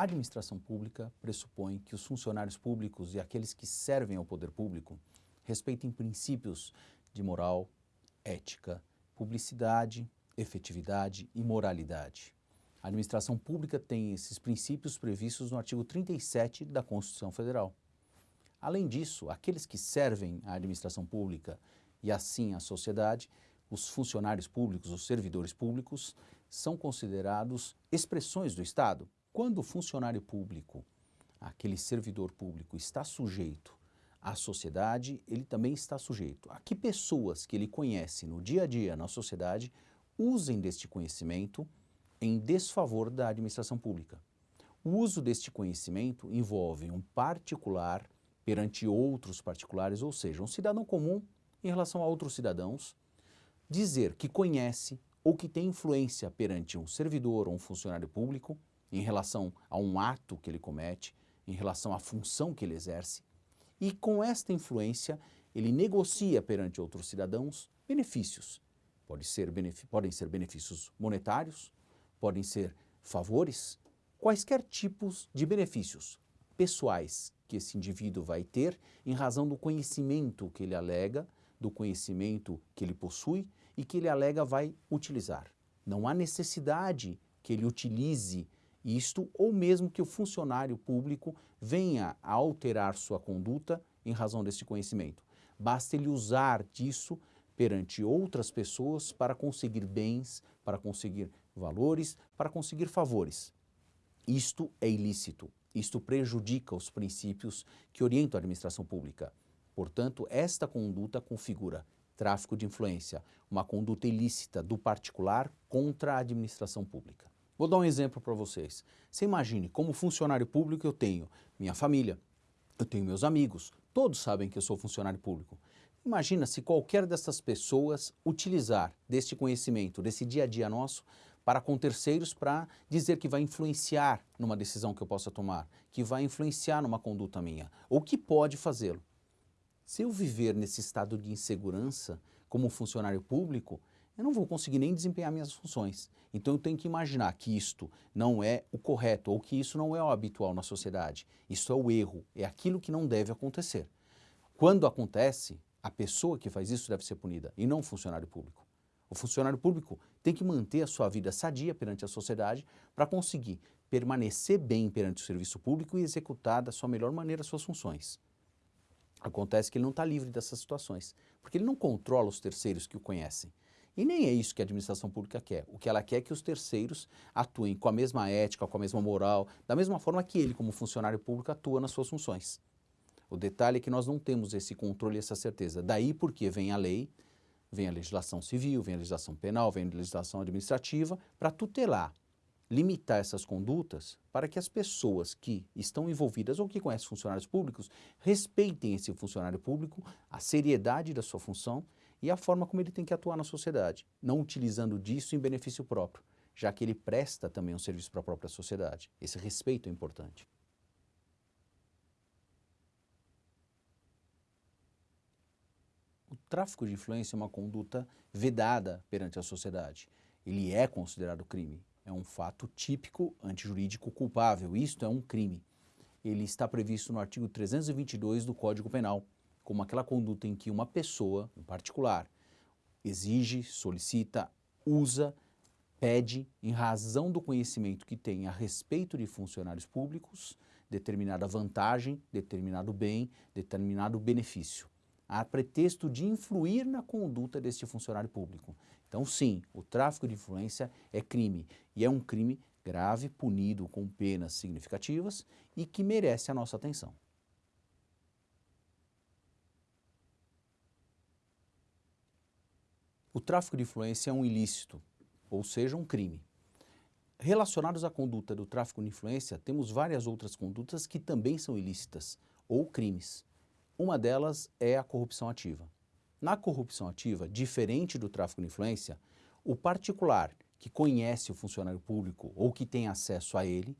A administração pública pressupõe que os funcionários públicos e aqueles que servem ao poder público respeitem princípios de moral, ética, publicidade, efetividade e moralidade. A administração pública tem esses princípios previstos no artigo 37 da Constituição Federal. Além disso, aqueles que servem à administração pública e assim à sociedade, os funcionários públicos, os servidores públicos, são considerados expressões do Estado. Quando o funcionário público, aquele servidor público, está sujeito à sociedade, ele também está sujeito a que pessoas que ele conhece no dia a dia na sociedade usem deste conhecimento em desfavor da administração pública. O uso deste conhecimento envolve um particular perante outros particulares, ou seja, um cidadão comum em relação a outros cidadãos, dizer que conhece ou que tem influência perante um servidor ou um funcionário público em relação a um ato que ele comete, em relação à função que ele exerce, e com esta influência ele negocia perante outros cidadãos benefícios. Pode ser podem ser benefícios monetários, podem ser favores, quaisquer tipos de benefícios pessoais que esse indivíduo vai ter em razão do conhecimento que ele alega, do conhecimento que ele possui e que ele alega vai utilizar. Não há necessidade que ele utilize isto ou mesmo que o funcionário público venha a alterar sua conduta em razão desse conhecimento. Basta ele usar disso perante outras pessoas para conseguir bens, para conseguir valores, para conseguir favores. Isto é ilícito, isto prejudica os princípios que orientam a administração pública. Portanto, esta conduta configura tráfico de influência, uma conduta ilícita do particular contra a administração pública. Vou dar um exemplo para vocês. Você imagine, como funcionário público eu tenho minha família, eu tenho meus amigos, todos sabem que eu sou funcionário público. Imagina se qualquer dessas pessoas utilizar deste conhecimento, desse dia a dia nosso, para com terceiros para dizer que vai influenciar numa decisão que eu possa tomar, que vai influenciar numa conduta minha, ou que pode fazê-lo. Se eu viver nesse estado de insegurança como funcionário público, eu não vou conseguir nem desempenhar minhas funções. Então eu tenho que imaginar que isto não é o correto ou que isso não é o habitual na sociedade. Isso é o erro, é aquilo que não deve acontecer. Quando acontece, a pessoa que faz isso deve ser punida e não o funcionário público. O funcionário público tem que manter a sua vida sadia perante a sociedade para conseguir permanecer bem perante o serviço público e executar da sua melhor maneira as suas funções. Acontece que ele não está livre dessas situações, porque ele não controla os terceiros que o conhecem. E nem é isso que a administração pública quer. O que ela quer é que os terceiros atuem com a mesma ética, com a mesma moral, da mesma forma que ele, como funcionário público, atua nas suas funções. O detalhe é que nós não temos esse controle e essa certeza. Daí porque vem a lei, vem a legislação civil, vem a legislação penal, vem a legislação administrativa, para tutelar, limitar essas condutas para que as pessoas que estão envolvidas ou que conhecem funcionários públicos respeitem esse funcionário público, a seriedade da sua função e a forma como ele tem que atuar na sociedade, não utilizando disso em benefício próprio, já que ele presta também um serviço para a própria sociedade. Esse respeito é importante. O tráfico de influência é uma conduta vedada perante a sociedade. Ele é considerado crime. É um fato típico antijurídico culpável. Isto é um crime. Ele está previsto no artigo 322 do Código Penal, como aquela conduta em que uma pessoa, em particular, exige, solicita, usa, pede, em razão do conhecimento que tem a respeito de funcionários públicos, determinada vantagem, determinado bem, determinado benefício a pretexto de influir na conduta deste funcionário público. Então sim, o tráfico de influência é crime e é um crime grave, punido com penas significativas e que merece a nossa atenção. O tráfico de influência é um ilícito, ou seja, um crime. Relacionados à conduta do tráfico de influência, temos várias outras condutas que também são ilícitas ou crimes. Uma delas é a corrupção ativa. Na corrupção ativa, diferente do tráfico de influência, o particular que conhece o funcionário público ou que tem acesso a ele,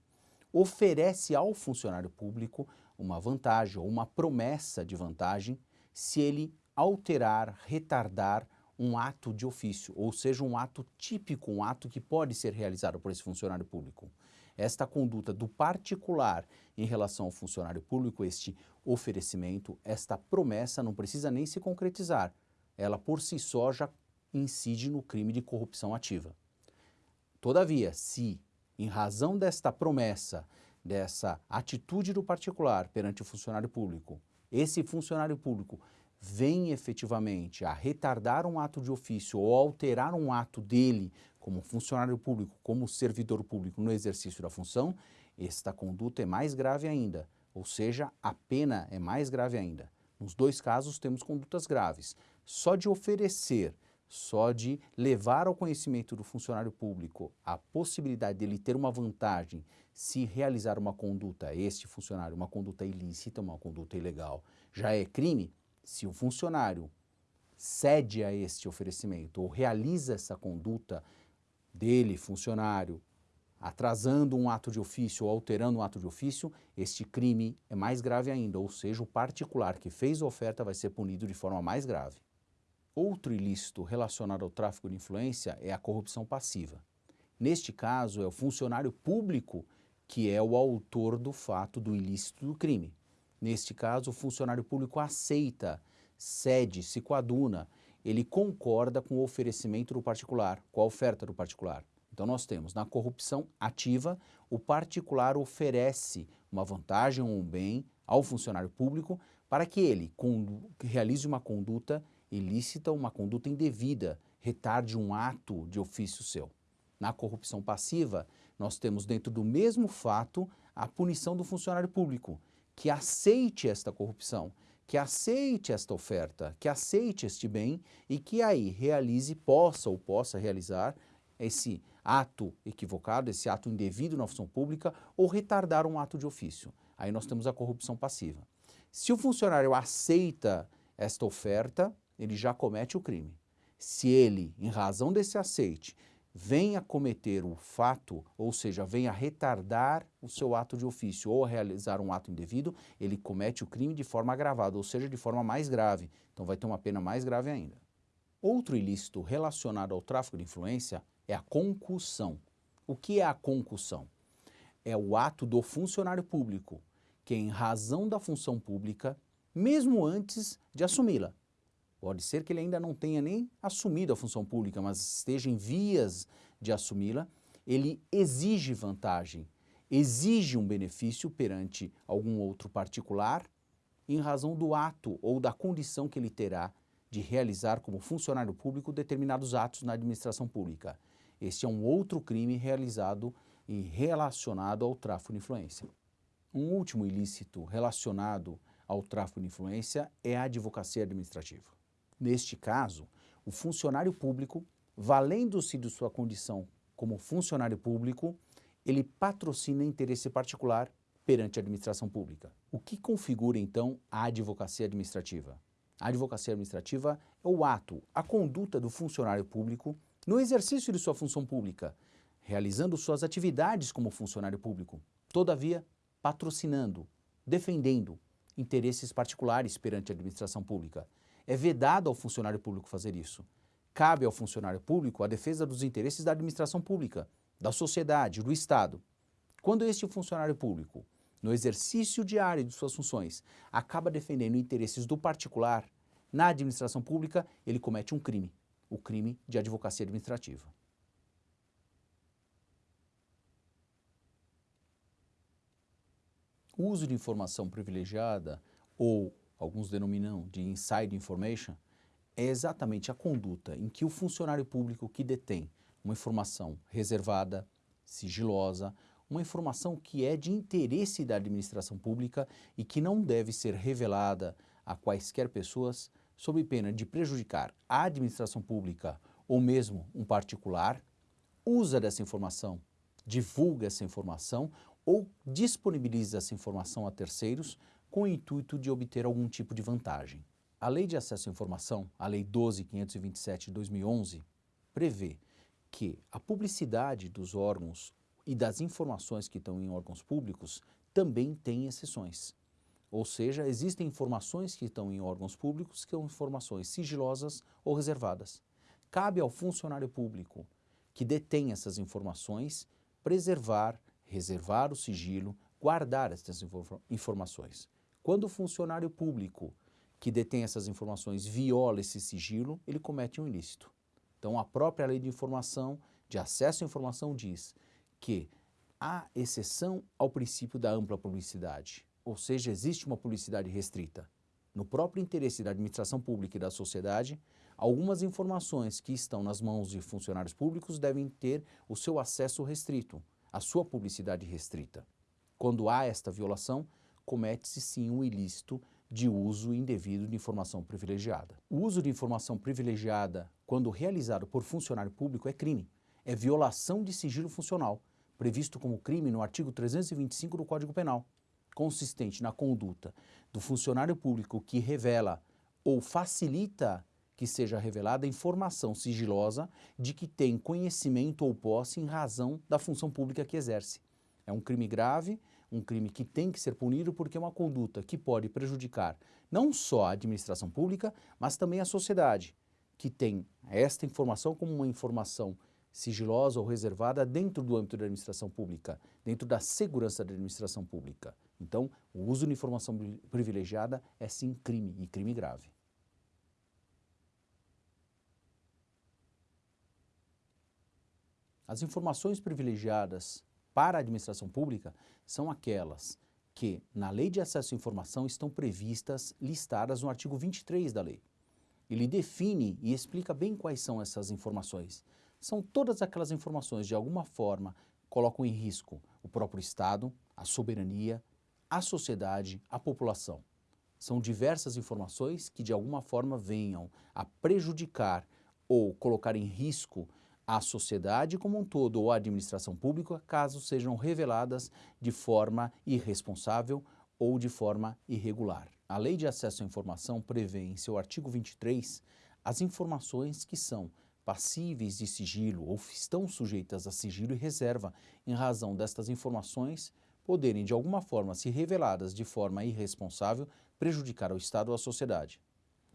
oferece ao funcionário público uma vantagem ou uma promessa de vantagem se ele alterar, retardar um ato de ofício, ou seja, um ato típico, um ato que pode ser realizado por esse funcionário público. esta conduta do particular em relação ao funcionário público, este oferecimento, esta promessa não precisa nem se concretizar. Ela por si só já incide no crime de corrupção ativa. Todavia, se, em razão desta promessa, dessa atitude do particular perante o funcionário público, esse funcionário público vem efetivamente a retardar um ato de ofício ou alterar um ato dele como funcionário público, como servidor público no exercício da função, esta conduta é mais grave ainda, ou seja, a pena é mais grave ainda. Nos dois casos temos condutas graves. Só de oferecer, só de levar ao conhecimento do funcionário público a possibilidade dele ter uma vantagem se realizar uma conduta, este funcionário, uma conduta ilícita, uma conduta ilegal, já é crime, se o funcionário cede a este oferecimento ou realiza essa conduta dele, funcionário, atrasando um ato de ofício ou alterando um ato de ofício, este crime é mais grave ainda, ou seja, o particular que fez a oferta vai ser punido de forma mais grave. Outro ilícito relacionado ao tráfico de influência é a corrupção passiva. Neste caso, é o funcionário público que é o autor do fato do ilícito do crime. Neste caso, o funcionário público aceita, cede, se coaduna, ele concorda com o oferecimento do particular, com a oferta do particular. Então nós temos, na corrupção ativa, o particular oferece uma vantagem ou um bem ao funcionário público para que ele realize uma conduta ilícita, uma conduta indevida, retarde um ato de ofício seu. Na corrupção passiva, nós temos dentro do mesmo fato a punição do funcionário público, que aceite esta corrupção, que aceite esta oferta, que aceite este bem e que aí realize, possa ou possa realizar esse ato equivocado, esse ato indevido na função pública ou retardar um ato de ofício. Aí nós temos a corrupção passiva. Se o funcionário aceita esta oferta, ele já comete o crime. Se ele, em razão desse aceite, venha cometer o fato, ou seja, venha retardar o seu ato de ofício ou realizar um ato indevido, ele comete o crime de forma agravada, ou seja, de forma mais grave. Então vai ter uma pena mais grave ainda. Outro ilícito relacionado ao tráfico de influência é a concussão. O que é a concussão? É o ato do funcionário público que, em razão da função pública, mesmo antes de assumi-la, Pode ser que ele ainda não tenha nem assumido a função pública, mas esteja em vias de assumi-la. Ele exige vantagem, exige um benefício perante algum outro particular em razão do ato ou da condição que ele terá de realizar como funcionário público determinados atos na administração pública. Este é um outro crime realizado e relacionado ao tráfico de influência. Um último ilícito relacionado ao tráfico de influência é a advocacia administrativa. Neste caso, o funcionário público, valendo-se de sua condição como funcionário público, ele patrocina interesse particular perante a administração pública. O que configura, então, a advocacia administrativa? A advocacia administrativa é o ato, a conduta do funcionário público no exercício de sua função pública, realizando suas atividades como funcionário público, todavia patrocinando, defendendo interesses particulares perante a administração pública, é vedado ao funcionário público fazer isso. Cabe ao funcionário público a defesa dos interesses da administração pública, da sociedade, do Estado. Quando este funcionário público, no exercício diário de suas funções, acaba defendendo interesses do particular, na administração pública, ele comete um crime, o crime de advocacia administrativa. O uso de informação privilegiada ou alguns denominam de inside information, é exatamente a conduta em que o funcionário público que detém uma informação reservada, sigilosa, uma informação que é de interesse da administração pública e que não deve ser revelada a quaisquer pessoas sob pena de prejudicar a administração pública ou mesmo um particular, usa dessa informação, divulga essa informação ou disponibiliza essa informação a terceiros com o intuito de obter algum tipo de vantagem. A Lei de Acesso à Informação, a Lei 12.527 de 2011, prevê que a publicidade dos órgãos e das informações que estão em órgãos públicos também tem exceções. Ou seja, existem informações que estão em órgãos públicos que são informações sigilosas ou reservadas. Cabe ao funcionário público que detém essas informações preservar, reservar o sigilo, guardar essas informações. Quando o funcionário público que detém essas informações viola esse sigilo, ele comete um ilícito. Então, a própria lei de informação, de acesso à informação, diz que há exceção ao princípio da ampla publicidade, ou seja, existe uma publicidade restrita. No próprio interesse da administração pública e da sociedade, algumas informações que estão nas mãos de funcionários públicos devem ter o seu acesso restrito, a sua publicidade restrita. Quando há esta violação, comete-se sim um ilícito de uso indevido de informação privilegiada. O uso de informação privilegiada, quando realizado por funcionário público, é crime. É violação de sigilo funcional, previsto como crime no artigo 325 do Código Penal, consistente na conduta do funcionário público que revela ou facilita que seja revelada informação sigilosa de que tem conhecimento ou posse em razão da função pública que exerce. É um crime grave, um crime que tem que ser punido porque é uma conduta que pode prejudicar não só a administração pública, mas também a sociedade, que tem esta informação como uma informação sigilosa ou reservada dentro do âmbito da administração pública, dentro da segurança da administração pública. Então, o uso de informação privilegiada é sim crime, e crime grave. As informações privilegiadas para a administração pública são aquelas que, na Lei de Acesso à Informação, estão previstas, listadas no artigo 23 da lei. Ele define e explica bem quais são essas informações. São todas aquelas informações, de alguma forma, colocam em risco o próprio Estado, a soberania, a sociedade, a população. São diversas informações que, de alguma forma, venham a prejudicar ou colocar em risco à sociedade como um todo ou à administração pública, caso sejam reveladas de forma irresponsável ou de forma irregular. A Lei de Acesso à Informação prevê em seu artigo 23 as informações que são passíveis de sigilo ou estão sujeitas a sigilo e reserva em razão destas informações poderem de alguma forma, se reveladas de forma irresponsável, prejudicar o Estado ou a sociedade.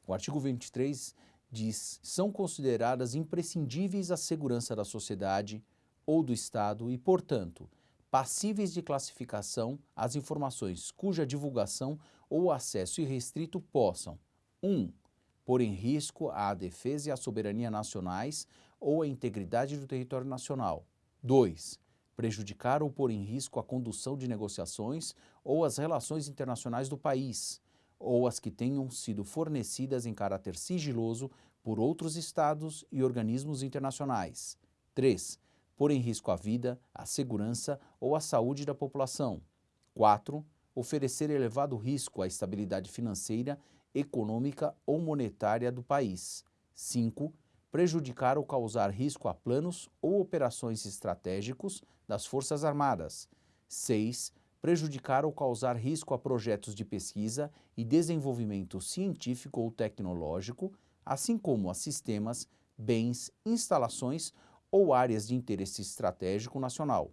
O artigo 23 diz são consideradas imprescindíveis à segurança da sociedade ou do Estado e, portanto, passíveis de classificação as informações cuja divulgação ou acesso irrestrito possam 1. Um, pôr em risco a defesa e a soberania nacionais ou a integridade do território nacional. 2. Prejudicar ou pôr em risco a condução de negociações ou as relações internacionais do país, ou as que tenham sido fornecidas em caráter sigiloso por outros estados e organismos internacionais. 3. Pôr em risco a vida, a segurança ou a saúde da população. 4. Oferecer elevado risco à estabilidade financeira, econômica ou monetária do país. 5. Prejudicar ou causar risco a planos ou operações estratégicos das Forças Armadas. 6 prejudicar ou causar risco a projetos de pesquisa e desenvolvimento científico ou tecnológico, assim como a sistemas, bens, instalações ou áreas de interesse estratégico nacional.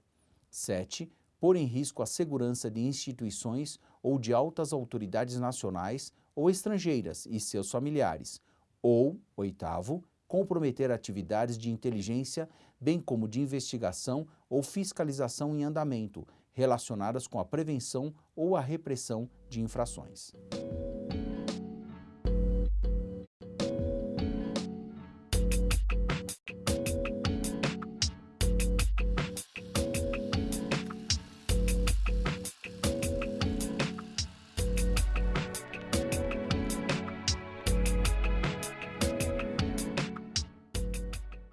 7. Pôr em risco a segurança de instituições ou de altas autoridades nacionais ou estrangeiras e seus familiares. Ou, oitavo, comprometer atividades de inteligência, bem como de investigação ou fiscalização em andamento, relacionadas com a prevenção ou a repressão de infrações.